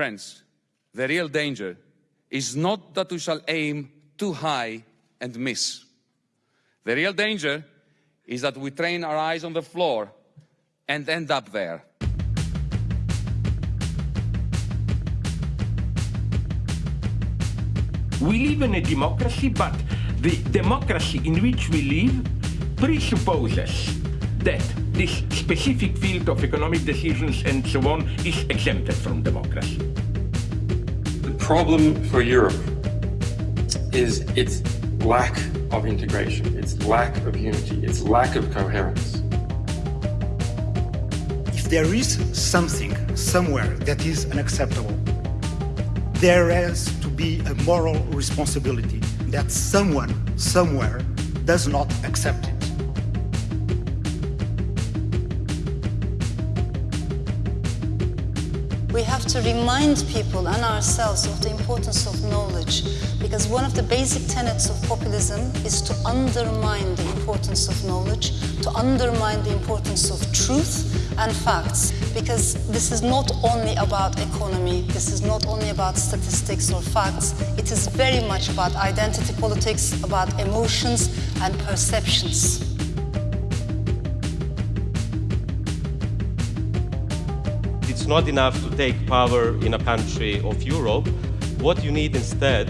Friends, the real danger is not that we shall aim too high and miss. The real danger is that we train our eyes on the floor and end up there. We live in a democracy, but the democracy in which we live presupposes that this specific field of economic decisions and so on is exempted from democracy. The problem for Europe is its lack of integration, its lack of unity, its lack of coherence. If there is something somewhere that is unacceptable, there has to be a moral responsibility that someone somewhere does not accept it. We have to remind people and ourselves of the importance of knowledge because one of the basic tenets of populism is to undermine the importance of knowledge, to undermine the importance of truth and facts because this is not only about economy, this is not only about statistics or facts, it is very much about identity politics, about emotions and perceptions. It's not enough to take power in a country of Europe. What you need instead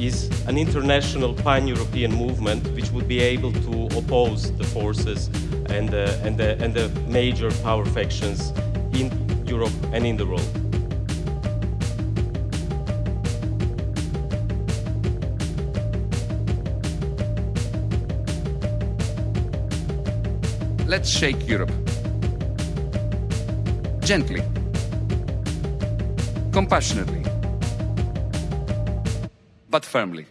is an international pan-European movement which would be able to oppose the forces and the, and, the, and the major power factions in Europe and in the world. Let's shake Europe. Gently. Compassionately. But firmly.